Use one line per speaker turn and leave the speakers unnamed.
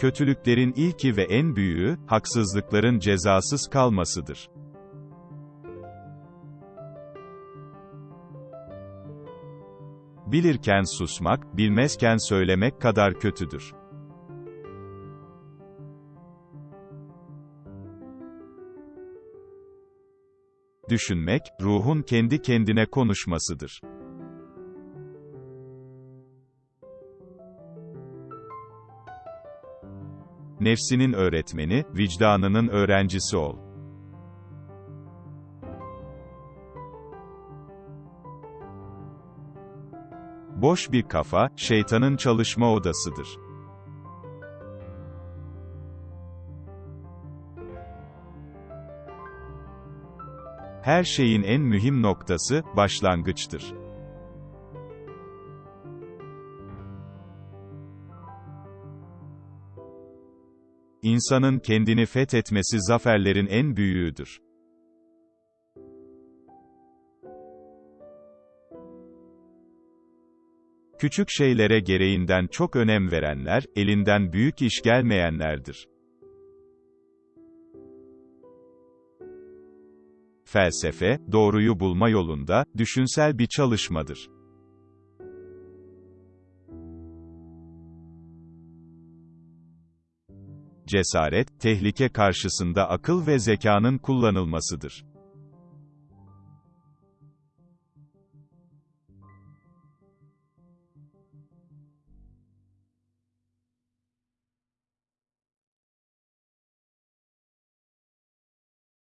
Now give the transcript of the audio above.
Kötülüklerin ilki ve en büyüğü, haksızlıkların cezasız kalmasıdır. Bilirken susmak, bilmezken söylemek kadar kötüdür. Düşünmek, ruhun kendi kendine konuşmasıdır. Nefsinin öğretmeni, vicdanının öğrencisi ol. Boş bir kafa, şeytanın çalışma odasıdır. Her şeyin en mühim noktası, başlangıçtır. İnsanın kendini fethetmesi zaferlerin en büyüğüdür. Küçük şeylere gereğinden çok önem verenler, elinden büyük iş gelmeyenlerdir. Felsefe, doğruyu bulma yolunda, düşünsel bir çalışmadır. cesaret, tehlike karşısında akıl ve zekanın kullanılmasıdır.